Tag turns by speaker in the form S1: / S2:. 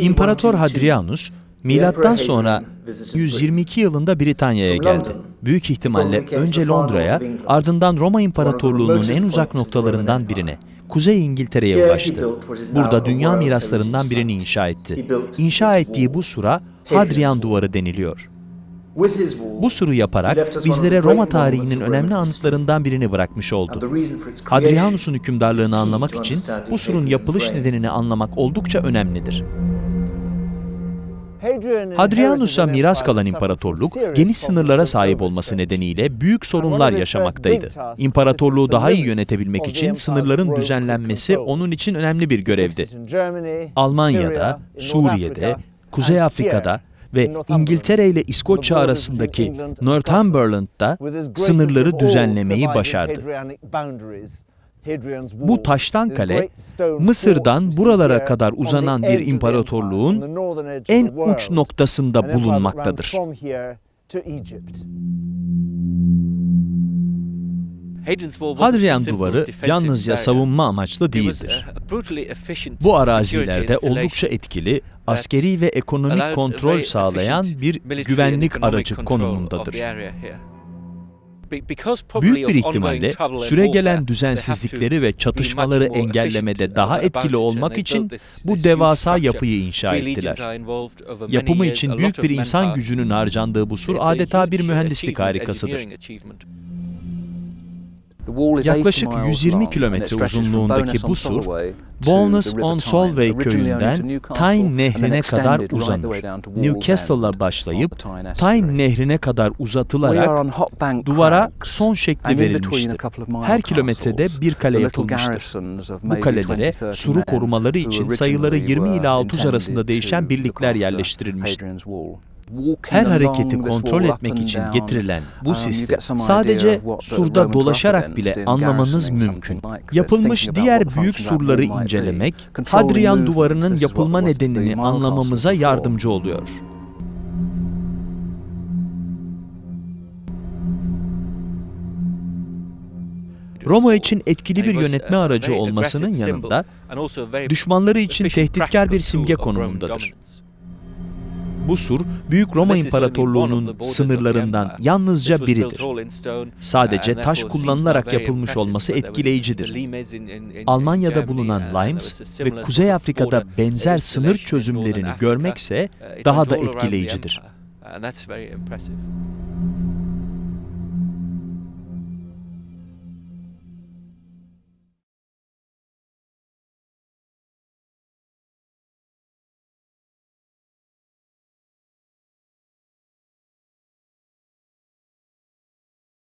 S1: İmparator Hadrianus, milattan sonra 122 yılında Britanya'ya geldi. Büyük ihtimalle önce Londra'ya, ardından Roma İmparatorluğu'nun en uzak noktalarından birine, Kuzey İngiltere'ye ulaştı. Burada dünya miraslarından birini inşa etti. İnşa ettiği bu sura Hadrian Duvarı deniliyor. Bu suru yaparak bizlere Roma tarihinin önemli anıtlarından birini bırakmış oldu. Hadrianus'un hükümdarlığını anlamak için bu surun yapılış nedenini anlamak oldukça önemlidir. Hadrianus'a miras kalan imparatorluk, geniş sınırlara sahip olması nedeniyle büyük sorunlar yaşamaktaydı. İmparatorluğu daha iyi yönetebilmek için sınırların düzenlenmesi onun için önemli bir görevdi. Almanya'da, Suriye'de, Kuzey Afrika'da ve İngiltere ile İskoçya arasındaki Northumberland'da sınırları düzenlemeyi başardı. Bu taştan kale, Mısır'dan buralara kadar uzanan bir imparatorluğun en uç noktasında bulunmaktadır. Hadrian Duvarı yalnızca savunma amaçlı değildir. Bu arazilerde oldukça etkili, askeri ve ekonomik kontrol sağlayan bir güvenlik aracı konumundadır. Büyük bir ihtimalle süregelen düzensizlikleri ve çatışmaları engellemede daha etkili olmak için bu devasa yapıyı inşa ettiler. Yapımı için büyük bir insan gücünün harcandığı bu sur adeta bir mühendislik harikasıdır. Yaklaşık 120 kilometre uzunluğundaki bu sur, Bowness-on-Solway köyünden Tyne Nehri'ne kadar uzanır. Newcastle'la başlayıp Tyne Nehri'ne kadar uzatılarak duvara son şekli verilmiştir. Her kilometrede bir kale yapılmıştır. Bu kalelere suru korumaları için sayıları 20 ila 30 arasında değişen birlikler yerleştirilmiştir. Her hareketi kontrol etmek için getirilen bu sistem sadece surda dolaşarak bile anlamanız mümkün. Yapılmış diğer büyük surları incelemek, Hadrian duvarının yapılma nedenini anlamamıza yardımcı oluyor. Roma için etkili bir yönetme aracı olmasının yanında, düşmanları için tehditkar bir simge konumundadır. Bu sur, Büyük Roma İmparatorluğu'nun sınırlarından yalnızca biridir. Sadece taş kullanılarak yapılmış olması etkileyicidir. Almanya'da bulunan Limes ve Kuzey Afrika'da benzer sınır çözümlerini görmekse daha da etkileyicidir.